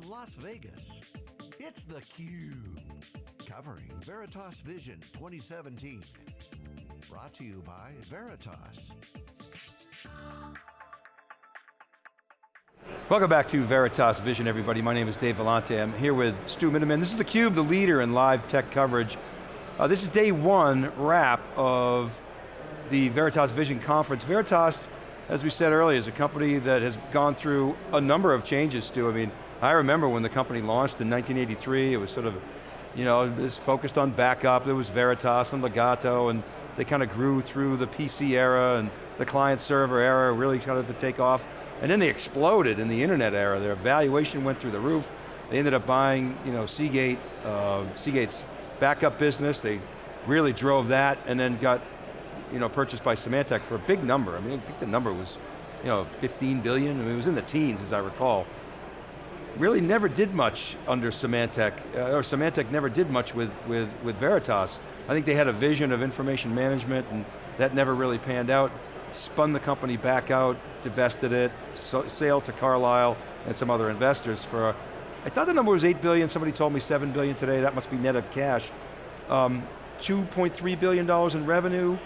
from Las Vegas, it's theCUBE. Covering Veritas Vision 2017. Brought to you by Veritas. Welcome back to Veritas Vision, everybody. My name is Dave Vellante. I'm here with Stu Miniman. This is theCUBE, the leader in live tech coverage. Uh, this is day one wrap of the Veritas Vision Conference. Veritas, as we said earlier, is a company that has gone through a number of changes, Stu. I mean, I remember when the company launched in 1983, it was sort of, you know, it was focused on backup. There was Veritas and Legato, and they kind of grew through the PC era and the client server era really started to take off. And then they exploded in the internet era. Their valuation went through the roof. They ended up buying, you know, Seagate, uh, Seagate's backup business. They really drove that and then got, you know, purchased by Symantec for a big number. I mean, I think the number was, you know, 15 billion. I mean, it was in the teens, as I recall. Really never did much under Symantec, uh, or Symantec never did much with, with, with Veritas. I think they had a vision of information management and that never really panned out spun the company back out, divested it, so, sale to Carlyle and some other investors for, a, I thought the number was 8 billion, somebody told me 7 billion today, that must be net of cash. Um, $2.3 billion in revenue.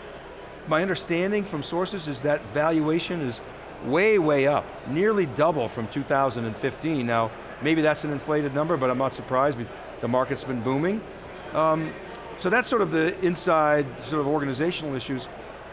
My understanding from sources is that valuation is way, way up, nearly double from 2015. Now, maybe that's an inflated number, but I'm not surprised, the market's been booming. Um, so that's sort of the inside sort of organizational issues.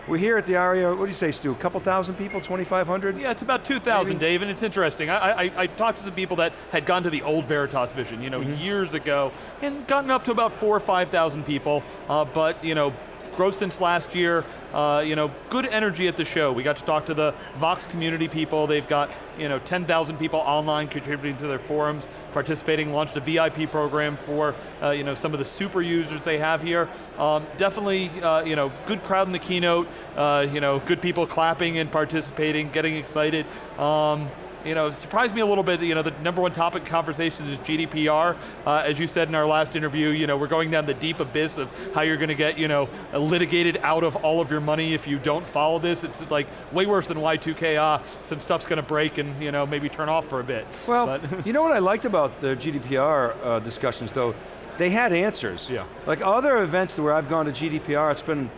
We're here at the ARIA, what do you say, Stu? A couple thousand people, 2,500? Yeah, it's about 2,000, Dave, and it's interesting. I, I, I, talked to some people that had gone to the old Veritas Vision, you know, mm -hmm. years ago, and gotten up to about four or 5,000 people, uh, but, you know, growth since last year, uh, you know, good energy at the show. We got to talk to the Vox community people. They've got, you know, 10,000 people online contributing to their forums, participating, launched a VIP program for, uh, you know, some of the super users they have here. Um, definitely, uh, you know, good crowd in the keynote, uh, you know, good people clapping and participating, getting excited. Um, you know, surprised me a little bit, you know, the number one topic conversations is GDPR. Uh, as you said in our last interview, you know, we're going down the deep abyss of how you're going to get, you know, litigated out of all of your money if you don't follow this. It's like way worse than Y2K, ah, some stuff's going to break and, you know, maybe turn off for a bit. Well, you know what I liked about the GDPR uh, discussions though? They had answers. Yeah. Like other events where I've gone to GDPR, it's been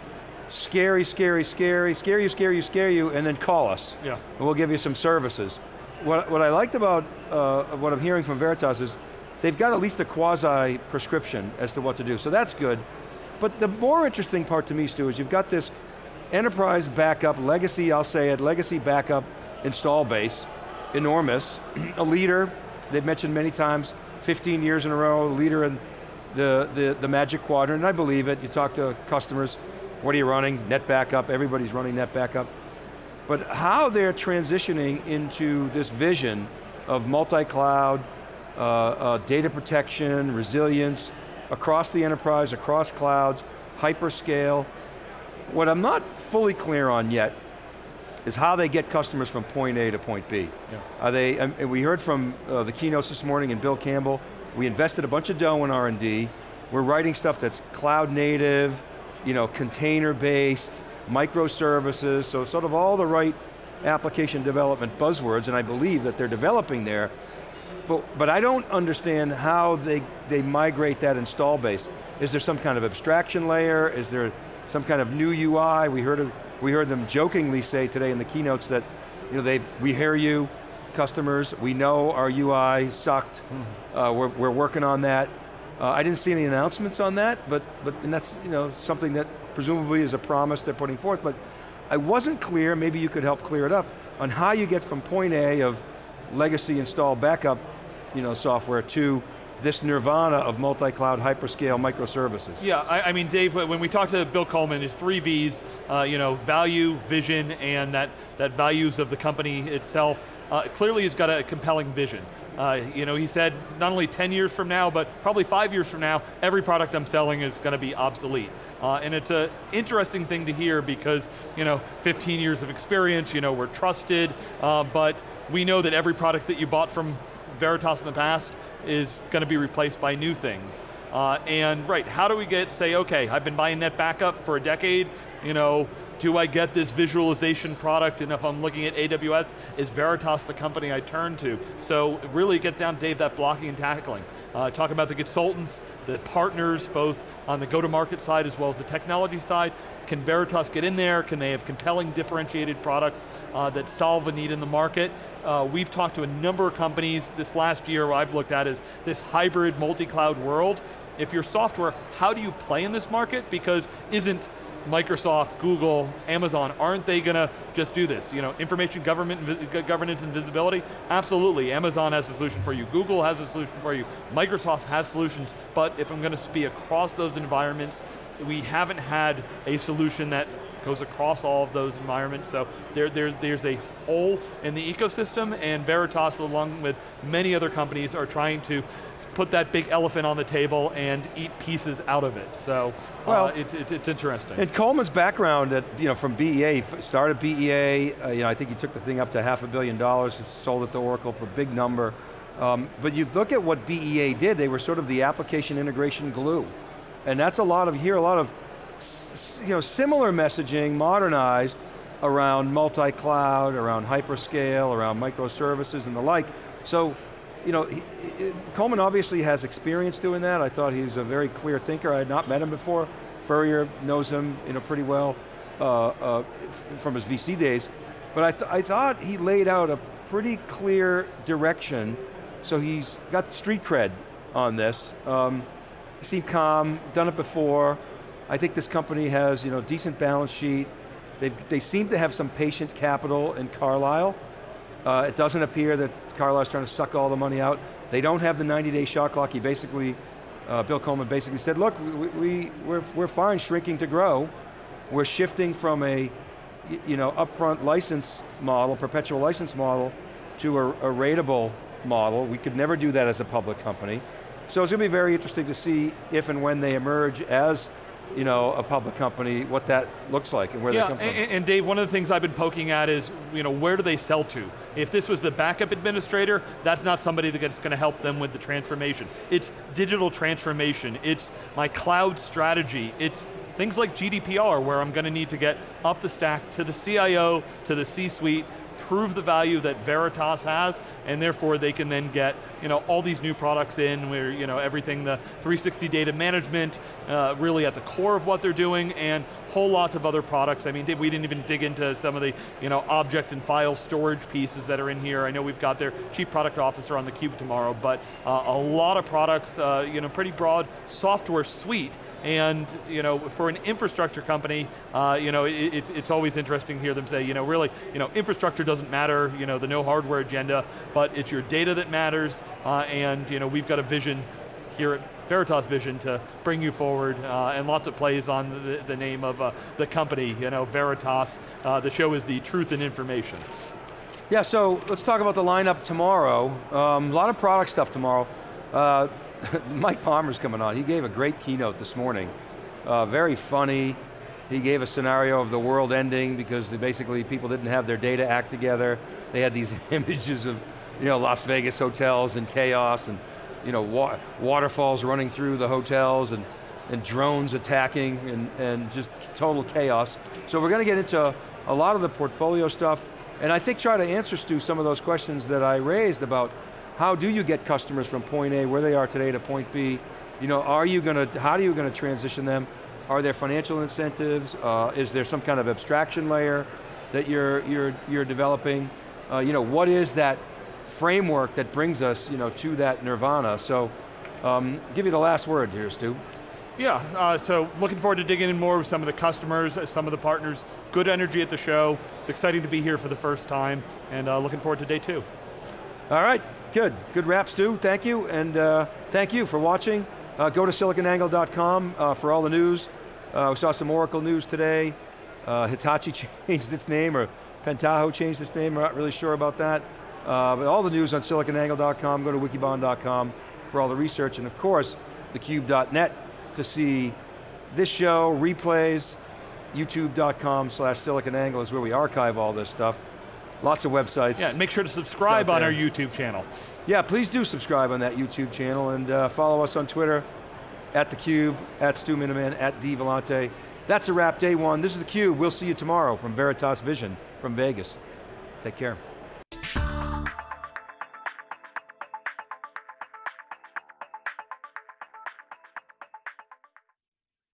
scary, scary, scary, scare you, scare you, scare you, and then call us. Yeah. And we'll give you some services what, what I liked about uh, what I'm hearing from Veritas is they've got at least a quasi prescription as to what to do, so that's good. But the more interesting part to me, Stu, is you've got this enterprise backup, legacy, I'll say it, legacy backup install base, enormous, a leader, they've mentioned many times, 15 years in a row, leader in the, the, the magic quadrant, and I believe it, you talk to customers, what are you running? NetBackup, everybody's running NetBackup but how they're transitioning into this vision of multi-cloud, uh, uh, data protection, resilience, across the enterprise, across clouds, hyperscale. What I'm not fully clear on yet is how they get customers from point A to point B. Yeah. Are they, um, we heard from uh, the keynotes this morning and Bill Coleman, we invested a bunch of dough in R&D, we're writing stuff that's cloud native, you know, container based, microservices, so sort of all the right application development buzzwords, and I believe that they're developing there, but, but I don't understand how they, they migrate that install base. Is there some kind of abstraction layer? Is there some kind of new UI? We heard, we heard them jokingly say today in the keynotes that you know, they, we hear you, customers, we know our UI sucked, mm -hmm. uh, we're, we're working on that. Uh, I didn't see any announcements on that, but, but and that's you know, something that presumably is a promise they're putting forth, but I wasn't clear, maybe you could help clear it up, on how you get from point A of legacy install backup you know, software to this nirvana of multi-cloud hyperscale microservices. Yeah, I, I, mean, Dave, when we talked to Bill Coleman, his three V's, uh, you know, value, vision, and that, that values of the company itself, uh, clearly he's got a compelling vision. Uh, you know, he said not only 10 years from now, but probably five years from now, every product I'm selling is going to be obsolete. Uh, and it's an interesting thing to hear because, you know, 15 years of experience, you know, we're trusted, uh, but we know that every product that you bought from Veritas in the past is going to be replaced by new things. Uh, and right, how do we get, say, okay, I've been buying NetBackup for a decade, you know, do I get this visualization product, and if I'm looking at AWS, is Veritas the company I turn to? So really get down, Dave, that blocking and tackling. Uh, talk about the consultants, the partners, both on the go-to-market side as well as the technology side. Can Veritas get in there? Can they have compelling differentiated products uh, that solve a need in the market? Uh, we've talked to a number of companies this last year, I've looked at is this hybrid multi-cloud world. If you're software, how do you play in this market? Because isn't Microsoft, Google, Amazon, aren't they going to just do this? You know, information government, governance and visibility? Absolutely, Amazon has a solution for you, Google has a solution for you, Microsoft has solutions, but if I'm going to be across those environments, we haven't had a solution that goes across all of those environments, so there, there's, there's a hole in the ecosystem, and Veritas, along with many other companies, are trying to put that big elephant on the table and eat pieces out of it. So, uh, well, uh, it, it, it's interesting. And Coleman's background at, you know, from BEA, started BEA, uh, you know, I think he took the thing up to half a billion dollars, and sold it to Oracle for a big number. Um, but you look at what BEA did, they were sort of the application integration glue. And that's a lot of, here a lot of you know, similar messaging, modernized, around multi-cloud, around hyperscale, around microservices and the like. So you know, he, he, Coleman obviously has experience doing that. I thought he was a very clear thinker. I had not met him before. Furrier knows him you know, pretty well uh, uh, from his VC days. But I, th I thought he laid out a pretty clear direction. So he's got street cred on this. Um, he seemed calm, done it before. I think this company has you know, decent balance sheet. They've, they seem to have some patient capital in Carlyle. Uh, it doesn't appear that Carlyle's trying to suck all the money out. They don't have the 90-day shot clock. He basically, uh, Bill Coleman basically said, look, we, we, we're, we're fine shrinking to grow. We're shifting from a you know, upfront license model, perpetual license model, to a, a rateable model. We could never do that as a public company. So it's going to be very interesting to see if and when they emerge as you know, a public company, what that looks like and where yeah, they come from. And, and Dave, one of the things I've been poking at is, you know, where do they sell to? If this was the backup administrator, that's not somebody that's going to help them with the transformation. It's digital transformation, it's my cloud strategy, it's things like GDPR where I'm going to need to get up the stack to the CIO, to the C-suite, prove the value that Veritas has, and therefore they can then get you know, all these new products in where you know, everything, the 360 data management, uh, really at the core of what they're doing, and whole lots of other products. I mean, we didn't even dig into some of the you know, object and file storage pieces that are in here. I know we've got their chief product officer on the cube tomorrow, but uh, a lot of products, uh, you know, pretty broad software suite, and you know, for an infrastructure company, uh, you know, it, it's always interesting to hear them say, you know, really, you know, infrastructure doesn't matter, you know, the no hardware agenda, but it's your data that matters, uh, and you know, we've got a vision here at Veritas Vision to bring you forward, uh, and lots of plays on the, the name of uh, the company, you know, Veritas. Uh, the show is the truth and information. Yeah, so let's talk about the lineup tomorrow. Um, a lot of product stuff tomorrow. Uh, Mike Palmer's coming on. He gave a great keynote this morning. Uh, very funny. He gave a scenario of the world ending because basically people didn't have their data act together. They had these images of you know, Las Vegas hotels and chaos and you know, wa waterfalls running through the hotels and, and drones attacking and, and just total chaos. So we're going to get into a lot of the portfolio stuff and I think try to answer, Stu, some of those questions that I raised about how do you get customers from point A, where they are today, to point B? You know, are you going to, how are you going to transition them? Are there financial incentives? Uh, is there some kind of abstraction layer that you're, you're, you're developing? Uh, you know, what is that framework that brings us you know, to that nirvana. So, um, give you the last word here, Stu. Yeah, uh, so looking forward to digging in more with some of the customers, uh, some of the partners. Good energy at the show. It's exciting to be here for the first time, and uh, looking forward to day two. All right, good. Good wrap, Stu. Thank you, and uh, thank you for watching. Uh, go to siliconangle.com uh, for all the news. we saw some Oracle news today. Hitachi changed its name, or Pentaho changed its name. We're not really sure about that. Uh, all the news on siliconangle.com, go to wikibon.com for all the research, and of course, thecube.net to see this show, replays, youtube.com slash siliconangle is where we archive all this stuff. Lots of websites. Yeah, make sure to subscribe on our YouTube channel. Yeah, please do subscribe on that YouTube channel and uh, follow us on Twitter at theCUBE, at Stu Miniman, at D Vellante. That's a wrap, day one. This is theCUBE. We'll see you tomorrow from Veritas Vision from Vegas. Take care.